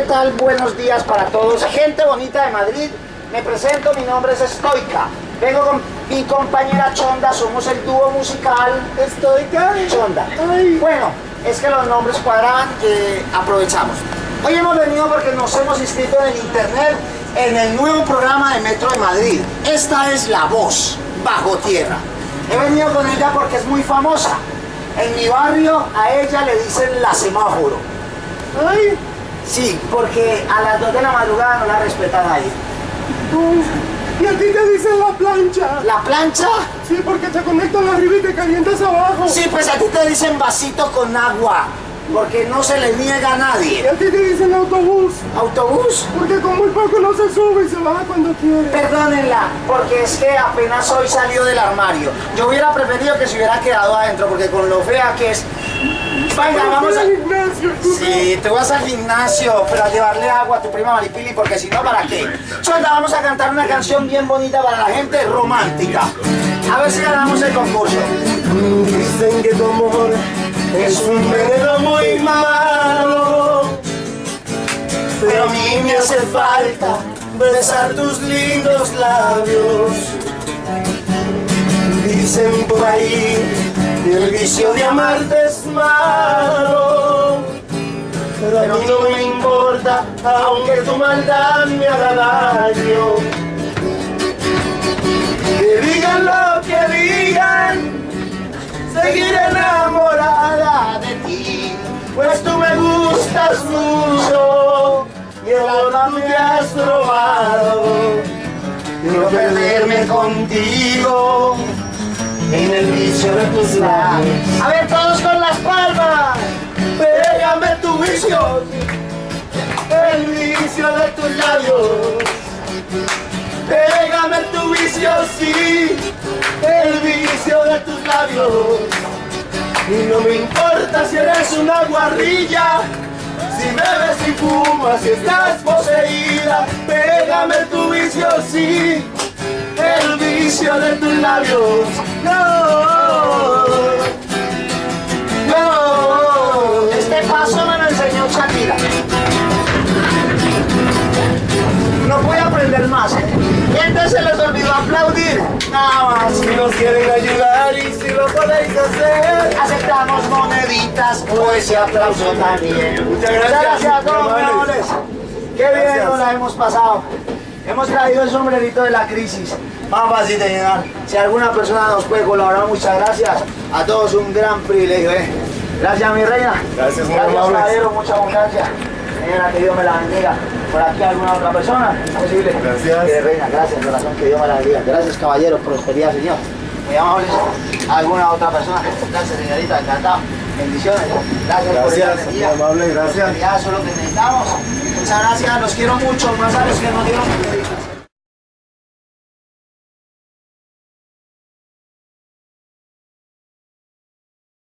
¿qué tal? Buenos días para todos. Gente bonita de Madrid, me presento, mi nombre es Stoica. Vengo con mi compañera Chonda, somos el dúo musical Stoica y Chonda. Bueno, es que los nombres cuadraban, que aprovechamos. Hoy hemos venido porque nos hemos inscrito en el internet en el nuevo programa de Metro de Madrid. Esta es La Voz, Bajo Tierra. He venido con ella porque es muy famosa. En mi barrio a ella le dicen la semáforo. Ay, Sí, porque a las 2 de la madrugada no la respetan ahí. y a ti te dicen la plancha. ¿La plancha? Sí, porque te conectan arriba y te calientas abajo. Sí, pues a ti te dicen vasito con agua, porque no se le niega a Y nadie. a ti te dicen autobús. ¿Autobús? Porque con muy poco no se sube y se baja cuando quiere. Perdónenla, porque es que apenas hoy salió del armario. Yo hubiera preferido que se hubiera quedado adentro, porque con lo fea que es... Venga, vamos a... tú Sí, te vas al gimnasio, pero a llevarle agua a tu prima Maripili, porque si no, ¿para qué? Chonda, vamos a cantar una canción bien bonita para la gente romántica. A ver si ganamos el concurso. Dicen que tu amor es un veneno muy malo. Pero a mí me hace falta besar tus lindos labios. Dicen por ahí que el vicio de amarte es malo. Pero a mí no me importa, aunque tu maldad me haga daño. Que digan lo que digan, seguiré enamorada de ti. Pues tú me gustas mucho y el alma me has robado. Quiero perderme contigo en el vicio de tus labios. A ver, todos con las de tus labios. Pégame tu vicio, sí, el vicio de tus labios. Y no me importa si eres una guarrilla, si bebes y fumas, si estás poseída. Pégame tu vicio, sí, el vicio de tus labios. No, no. Este paso me lo enseñó Shakira. A aprender más. Gente se les olvidó aplaudir. Nada más. Si nos quieren ayudar y si lo podéis hacer. Aceptamos moneditas o ese aplauso también. Muchas gracias. gracias amores. Qué bien Gracias. nos la hemos pasado. Hemos traído el sombrerito de la crisis. Más fácil de llenar. Si alguna persona nos puede colaborar, muchas gracias. A todos un gran privilegio, ¿eh? Gracias, mi reina. Gracias, muy Gracias, caballero. Mucha abundancia. Señora, que Dios me la bendiga. Por aquí alguna otra persona, ¿es posible? Gracias. Que reina, gracias, corazón, que Dios me la bendiga. Gracias, caballero, prosperidad, Señor. Muy amables. ¿Alguna otra persona? Gracias, señorita, encantado. Bendiciones. Gracias, por Gracias, muy energía. amable, gracias. Ya, eso es lo que necesitamos. Muchas gracias, los quiero mucho, más a los que nos dieron.